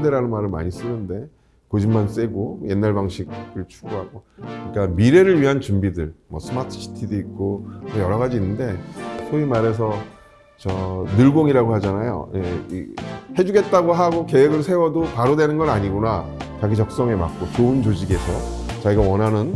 꼰대라는 말을 많이 쓰는데 고집만 세고 옛날 방식을 추구하고 그러니까 미래를 위한 준비들 뭐 스마트 시티도 있고 뭐 여러 가지 있는데 소위 말해서 저 늘공이라고 하잖아요. 예, 이 해주겠다고 하고 계획을 세워도 바로 되는 건 아니구나. 자기 적성에 맞고 좋은 조직에서 자기가 원하는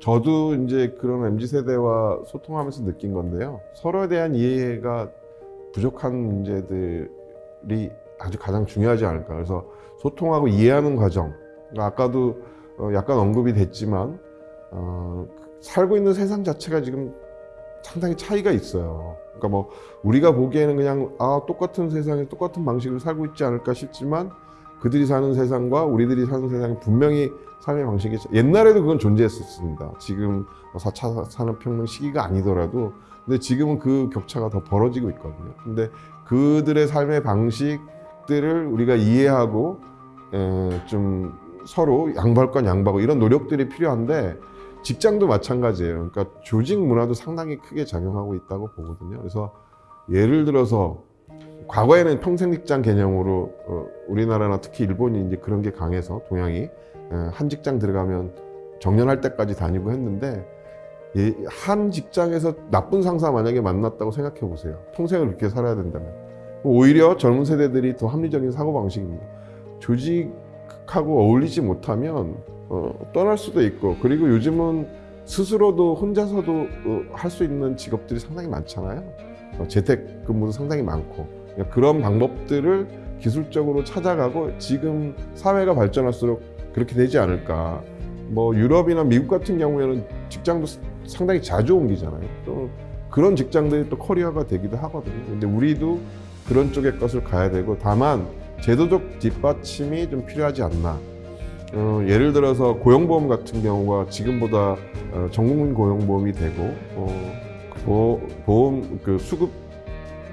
저도 이제 그런 MZ 세대와 소통하면서 느낀 건데요. 서로에 대한 이해가 부족한 문제들이 아주 가장 중요하지 않을까. 그래서 소통하고 이해하는 과정. 그러니까 아까도 어, 약간 언급이 됐지만 어, 살고 있는 세상 자체가 지금 상당히 차이가 있어요. 그러니까 뭐 우리가 보기에는 그냥 아 똑같은 세상에 똑같은 방식으로 살고 있지 않을까 싶지만 그들이 사는 세상과 우리들이 사는 세상이 분명히 삶의 방식이 옛날에도 그건 존재했었습니다. 지금 4차 산업혁명 시기가 아니더라도 근데 지금은 그 격차가 더 벌어지고 있거든요. 근데 그들의 삶의 방식들을 우리가 이해하고 에, 좀 서로 건 양보하고 이런 노력들이 필요한데 직장도 마찬가지예요. 그러니까 조직 문화도 상당히 크게 작용하고 있다고 보거든요. 그래서 예를 들어서 과거에는 평생 직장 개념으로 어, 우리나라나 특히 일본이 이제 그런 게 강해서 동양이 어, 한 직장 들어가면 정년할 때까지 다니고 했는데 예, 한 직장에서 나쁜 상사 만약에 만났다고 생각해 보세요. 평생을 그렇게 살아야 된다면 오히려 젊은 세대들이 더 합리적인 사고 방식입니다. 조직하고 어울리지 못하면 어, 떠날 수도 있고 그리고 요즘은 스스로도 혼자서도 어, 할수 있는 직업들이 상당히 많잖아요. 어, 재택 근무도 상당히 많고 그러니까 그런 방법들을 기술적으로 찾아가고 지금 사회가 발전할수록 그렇게 되지 않을까. 뭐 유럽이나 미국 같은 경우에는 직장도 상당히 자주 옮기잖아요. 또 그런 직장들이 또 커리어가 되기도 하거든요. 근데 우리도 그런 쪽의 것을 가야 되고 다만 제도적 뒷받침이 좀 필요하지 않나. 어, 예를 들어서 고용보험 같은 경우가 지금보다 어, 전국민 고용보험이 되고 어, 보, 보험 그 수급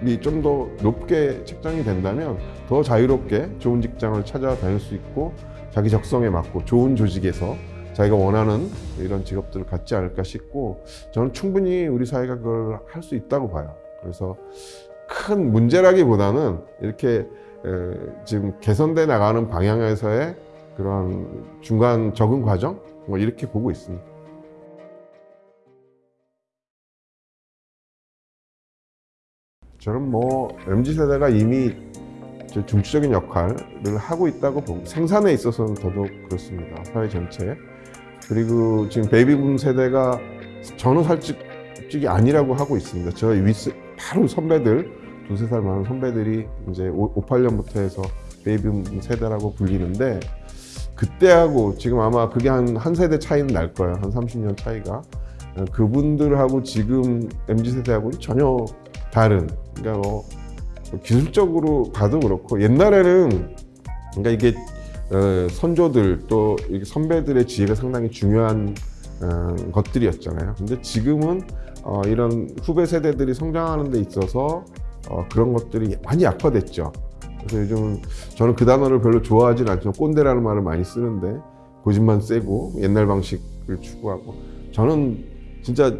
이 좀 더 높게 책정이 된다면 더 자유롭게 좋은 직장을 찾아 다닐 수 있고 자기 적성에 맞고 좋은 조직에서 자기가 원하는 이런 직업들을 갖지 않을까 싶고 저는 충분히 우리 사회가 그걸 할 수 있다고 봐요. 그래서 큰 문제라기보다는 이렇게 에, 지금 개선돼 나가는 방향에서의 그런 중간 적응 과정 뭐 이렇게 보고 있습니다. 저는 뭐 MZ 세대가 이미 저 중추적인 역할을 하고 있다고 보고 생산에 있어서는 더더욱 그렇습니다. 사회 전체에. 그리고 지금 베이비붐 세대가 저는 살직이 아니라고 하고 있습니다. 저희 윗 바로 선배들 두세 살 많은 선배들이 이제 5, 58년부터 해서 베이비붐 세대라고 불리는데 그때하고 지금 아마 그게 한, 한 세대 차이는 날 거예요. 한 30년 차이가. 그분들하고 지금 MZ 세대하고는 전혀 다른. 그러니까 뭐 기술적으로 봐도 그렇고 옛날에는 그러니까 이게 어, 선조들 또 선배들의 지혜가 상당히 중요한 어, 것들이었잖아요. 근데 지금은 어, 이런 후배 세대들이 성장하는 데 있어서 어, 그런 것들이 많이 약화됐죠. 그래서 요즘 저는 그 단어를 별로 좋아하진 않지만 꼰대라는 말을 많이 쓰는데 고집만 세고 옛날 방식을 추구하고 저는 진짜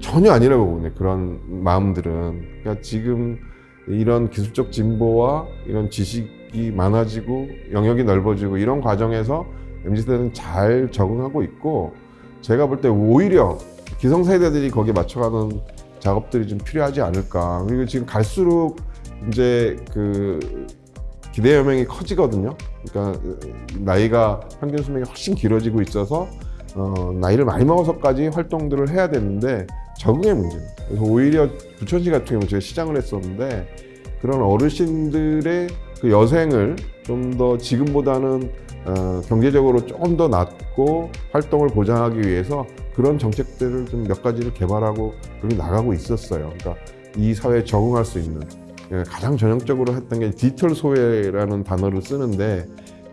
전혀 아니라고 보네 그런 마음들은. 그러니까 지금 이런 기술적 진보와 이런 지식이 많아지고 영역이 넓어지고 이런 과정에서 MZ세대는 잘 적응하고 있고 제가 볼 때 오히려 기성세대들이 거기에 맞춰가는 작업들이 좀 필요하지 않을까. 그리고 지금 갈수록 이제 그 기대 여명이 커지거든요. 그러니까 나이가 평균 수명이 훨씬 길어지고 있어서 어, 나이를 많이 먹어서까지 활동들을 해야 되는데 적응의 문제입니다. 그래서 오히려 부천시 같은 경우 제가 시장을 했었는데 그런 어르신들의 그 여생을 좀 더 지금보다는 어, 경제적으로 조금 더 낮고 활동을 보장하기 위해서 그런 정책들을 좀 몇 가지를 개발하고 그렇게 나가고 있었어요. 그러니까 이 사회에 적응할 수 있는 예, 가장 전형적으로 했던 게 디지털 소외라는 단어를 쓰는데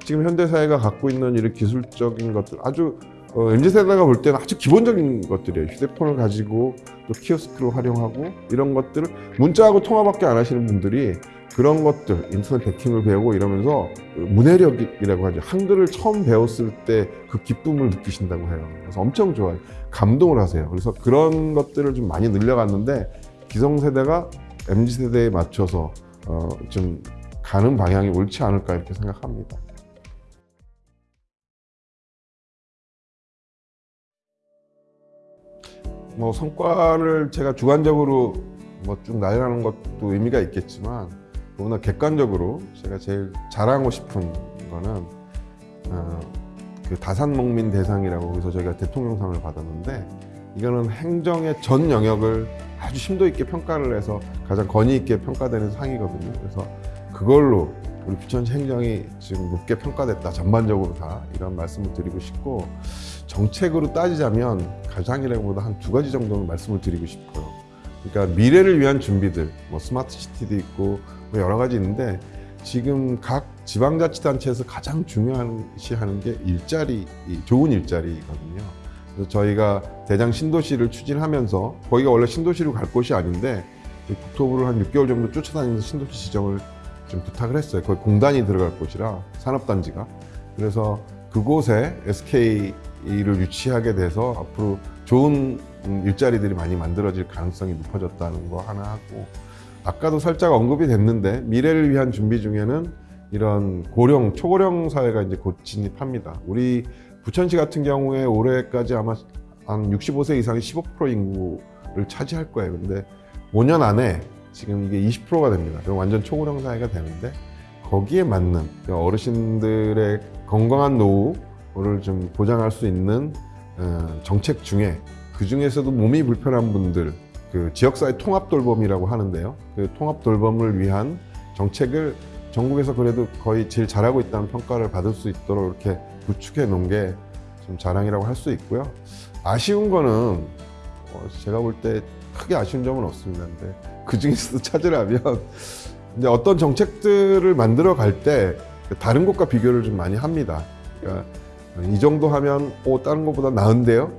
지금 현대 사회가 갖고 있는 이런 기술적인 것들 아주 어, MZ 세대가 볼 때는 아주 기본적인 것들이에요. 휴대폰을 가지고 또 키오스크를 활용하고 이런 것들을 문자하고 통화밖에 안 하시는 분들이 그런 것들 인터넷 해킹을 배우고 이러면서 문해력이라고 하죠. 한글을 처음 배웠을 때 그 기쁨을 느끼신다고 해요. 그래서 엄청 좋아요. 감동을 하세요. 그래서 그런 것들을 좀 많이 늘려갔는데 기성세대가 MZ세대에 맞춰서 어, 좀 가는 방향이 옳지 않을까 이렇게 생각합니다. 뭐 성과를 제가 주관적으로 뭐 쭉 나열하는 것도 의미가 있겠지만 너무나 객관적으로 제가 제일 자랑하고 싶은 거는 어, 그 다산목민 대상이라고 해서 저희가 대통령상을 받았는데 이거는 행정의 전 영역을 아주 심도 있게 평가를 해서 가장 권위 있게 평가되는 상이거든요. 그래서 그걸로 우리 부천시 행정이 지금 높게 평가됐다 전반적으로 다 이런 말씀을 드리고 싶고 정책으로 따지자면 가장이라기보다 한 두 가지 정도는 말씀을 드리고 싶어요. 그러니까 미래를 위한 준비들, 뭐 스마트 시티도 있고 뭐 여러 가지 있는데 지금 각 지방자치단체에서 가장 중요시 하는 게 일자리, 이 좋은 일자리거든요. 그래서 저희가 대장 신도시를 추진하면서 거기가 원래 신도시로 갈 곳이 아닌데 이 국토부를 한 6개월 정도 쫓아다니면서 신도시 지정을 좀 부탁을 했어요. 거기 공단이 들어갈 곳이라 산업단지가. 그래서 그곳에 SK 를 유치하게 돼서 앞으로 좋은 음, 일자리들이 많이 만들어질 가능성이 높아졌다는 거 하나 하고 아까도 살짝 언급이 됐는데 미래를 위한 준비 중에는 이런 고령, 초고령 사회가 이제 곧 진입합니다. 우리 부천시 같은 경우에 올해까지 아마 한 65세 이상이 15% 인구를 차지할 거예요. 근데 5년 안에 지금 이게 20%가 됩니다. 그럼 완전 초고령 사회가 되는데 거기에 맞는 어르신들의 건강한 노후 를 좀 보장할 수 있는 어, 정책 중에 그 중에서도 몸이 불편한 분들 그 지역사회 통합 돌봄이라고 하는데요. 그 통합 돌봄을 위한 정책을 전국에서 그래도 거의 제일 잘하고 있다는 평가를 받을 수 있도록 이렇게 구축해 놓은 게 좀 자랑이라고 할 수 있고요. 아쉬운 거는 어, 제가 볼 때 크게 아쉬운 점은 없습니다. 근데 그 중에서도 찾으라면 이제 어떤 정책들을 만들어 갈 때 다른 곳과 비교를 좀 많이 합니다. 그러니까 이 정도 하면 오 다른 것보다 나은데요.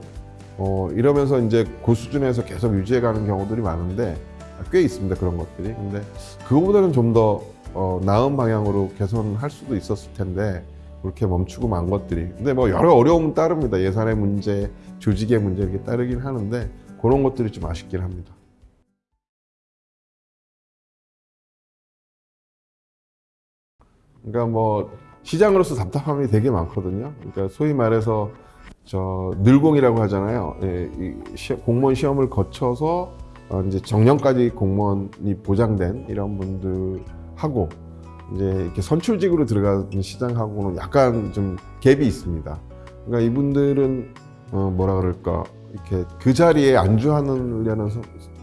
어, 이러면서 이제 그 수준에서 계속 유지해 가는 경우들이 많은데 꽤 있습니다 그런 것들이. 근데 그거보다는 좀더 어, 나은 방향으로 개선할 수도 있었을 텐데 그렇게 멈추고 만 것들이. 근데 뭐 여러 어려움은 따릅니다. 예산의 문제, 조직의 문제 이렇게 따르긴 하는데 그런 것들이 좀 아쉽긴 합니다. 그러니까 뭐 시장으로서 답답함이 되게 많거든요. 그러니까 소위 말해서 저 늘공이라고 하잖아요. 예, 이 시, 공무원 시험을 거쳐서 어, 이제 정년까지 공무원이 보장된 이런 분들하고 이제 이렇게 선출직으로 들어가는 시장하고는 약간 좀 갭이 있습니다. 그러니까 이분들은 어, 뭐라 그럴까 이렇게 그 자리에 안주하려는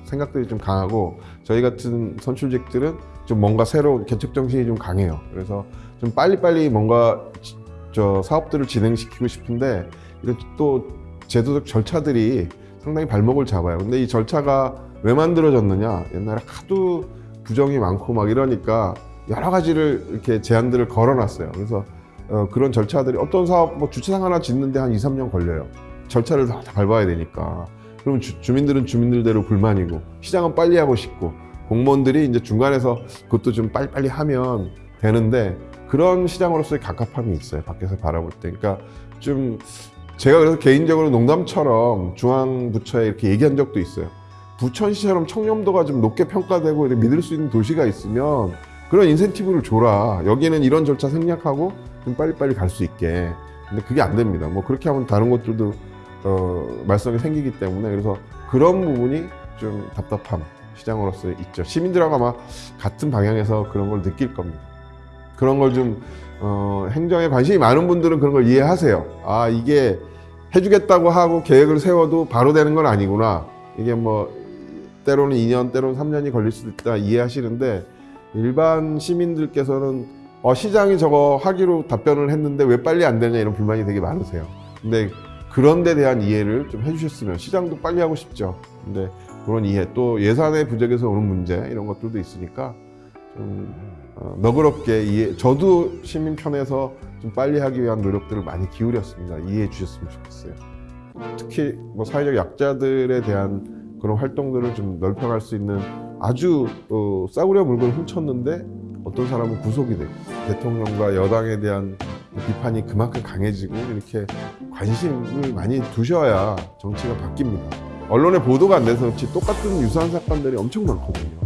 생각들이 좀 강하고 저희 같은 선출직들은 좀 뭔가 새로 개척 정신이 좀 강해요. 그래서 좀 빨리빨리 뭔가 저 사업들을 진행시키고 싶은데 이런 또 제도적 절차들이 상당히 발목을 잡아요. 근데 이 절차가 왜 만들어졌느냐? 옛날에 하도 부정이 많고 막 이러니까 여러 가지를 이렇게 제안들을 걸어놨어요. 그래서 어, 그런 절차들이 어떤 사업 뭐 주차장 하나 짓는데 한 2, 3년 걸려요. 절차를 다, 다 밟아야 되니까. 그럼 주, 주민들은 주민들대로 불만이고 시장은 빨리 하고 싶고 공무원들이 이제 중간에서 그것도 좀 빨리빨리 하면 되는데 그런 시장으로서의 갑갑함이 있어요. 밖에서 바라볼 때. 그러니까 좀 제가 그래서 개인적으로 농담처럼 중앙부처에 이렇게 얘기한 적도 있어요. 부천시처럼 청렴도가 좀 높게 평가되고 믿을 수 있는 도시가 있으면 그런 인센티브를 줘라. 여기는 이런 절차 생략하고 좀 빨리빨리 갈 수 있게. 근데 그게 안 됩니다. 뭐 그렇게 하면 다른 것들도 어, 말썽이 생기기 때문에 그래서 그런 부분이 좀 답답함 시장으로서 있죠. 시민들하고 아마 같은 방향에서 그런 걸 느낄 겁니다. 그런 걸좀 어, 행정에 관심이 많은 분들은 그런 걸 이해하세요. 아 이게 해주겠다고 하고 계획을 세워도 바로 되는 건 아니구나. 이게 뭐 때로는 2년, 때로는 3년이 걸릴 수도 있다 이해하시는데 일반 시민들께서는 어, 시장이 저거 하기로 답변을 했는데 왜 빨리 안 되냐 이런 불만이 되게 많으세요. 근데 그런 데 대한 이해를 좀 해주셨으면 시장도 빨리 하고 싶죠. 근데 그런 이해 또 예산의 부족에서 오는 문제 이런 것들도 있으니까 좀 어, 너그럽게 이해, 저도 시민 편에서 좀 빨리 하기 위한 노력들을 많이 기울였습니다. 이해해 주셨으면 좋겠어요. 특히 뭐 사회적 약자들에 대한 그런 활동들을 좀 넓혀갈 수 있는 아주 어, 싸구려 물건을 훔쳤는데 어떤 사람은 구속이 되고 대통령과 여당에 대한 비판이 그만큼 강해지고 이렇게 관심을 많이 두셔야 정치가 바뀝니다. 언론에 보도가 안 돼서 그렇지 똑같은 유사한 사건들이 엄청 많거든요.